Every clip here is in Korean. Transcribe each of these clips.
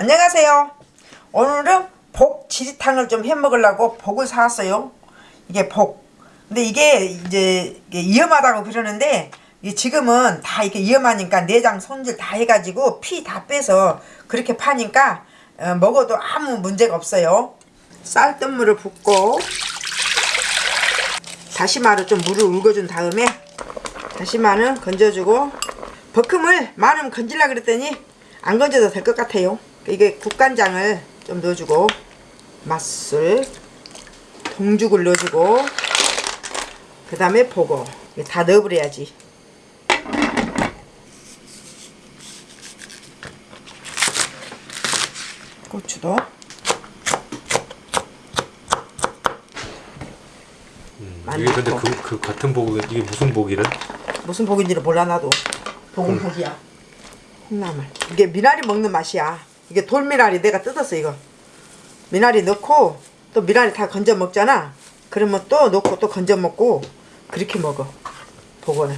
안녕하세요. 오늘은 복 지리탕을 좀 해 먹으려고 복을 사왔어요. 이게 복. 근데 이게 이제 이게 위험하다고 그러는데 지금은 다 이렇게 위험하니까 내장 손질 다 해가지고 피 다 빼서 그렇게 파니까 어, 먹어도 아무 문제가 없어요. 쌀뜨물을 붓고 다시마로 좀 물을 울궈준 다음에 다시마는 건져주고 버큼을 많으면 건질라 그랬더니 안 건져도 될 것 같아요. 이게 국간장을 좀 넣어주고 맛술 동죽을 넣어주고 그 다음에 보고. 다 넣어버려야지. 고추도. 많이 이게 근데. 그, 그 같은 복 이게 무슨 복이래? 무슨 복인지를 몰라 나도. 복은 복이야 콩나물. 이게 미나리 먹는 맛이야 이게 돌미나리 내가 뜯었어 이거 미나리 넣고 또 미나리 다 건져 먹잖아 그러면 또 넣고 또 건져 먹고 그렇게 먹어 복은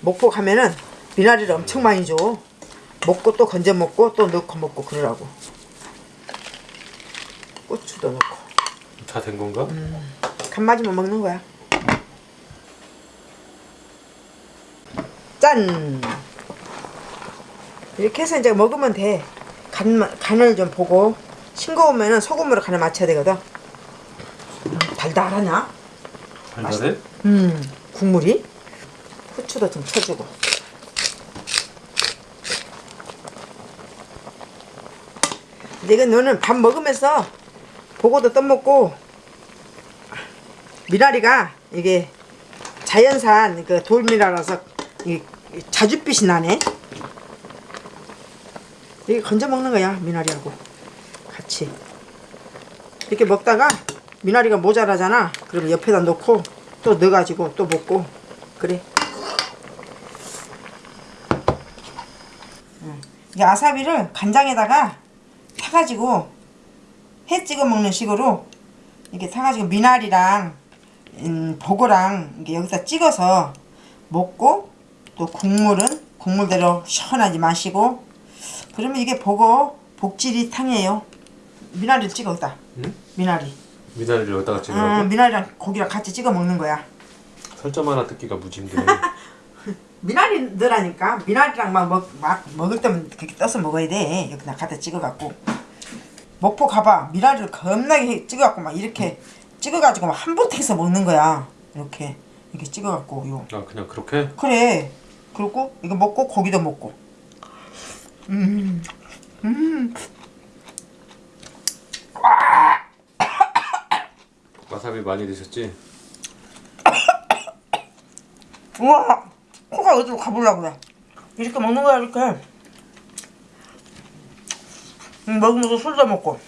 목복 하면은 미나리를 엄청 많이 줘 먹고 또 건져 먹고 또 넣고 먹고 그러라고 고추도 넣고 다 된 건가? 간 맞으면 먹는 거야. 짠! 이렇게 해서 이제 먹으면 돼. 간, 간을 좀 보고 싱거우면 소금으로 간을 맞춰야 되거든. 음, 달달하냐? 달달해? 음, 국물이? 후추도 좀 쳐주고. 근데 이건 너는 밥 먹으면서 보고도 떠먹고 미나리가 이게 자연산 그 돌미나라서 이 자줏빛이 나네. 이게 건져 먹는 거야 미나리하고 같이. 이렇게 먹다가 미나리가 모자라잖아. 그러면 옆에다 놓고 또 넣어가지고 또 먹고 그래. 응. 이 아사비를 간장에다가 타가지고 해 찍어 먹는 식으로 이렇게 타가지고 미나리랑 음, 보고랑 이게 여기다 찍어서 먹고 또 국물은 국물대로 시원하게 마시고 그러면 이게 보고 복지리 탕이에요. 미나리를 찍어 여기다. 응? 미나리. 미나리를 여기다가 아, 찍으라고? 미나리랑 고기랑 같이 찍어 먹는 거야. 설정 하나 듣기가 무지 힘드네 미나리 넣으라니까 미나리랑 막, 먹, 막 먹을 때면 그렇게 떠서 먹어야 돼 여기다 갖다 찍어갖고 목포 가봐 미나리를 겁나게 찍어갖고 막 이렇게 찍어가지고 막한 번택해서 먹는 거야 이렇게 이렇게 찍어갖고 요 아 그냥 그렇게? 그래 그리고 이거 먹고 고기도 먹고 음, 음. 와사비 많이 드셨지? 우와 코가 어디로 가보려고 그래 이렇게 먹는 거야 이렇게 음, 먹으면서 술도 먹고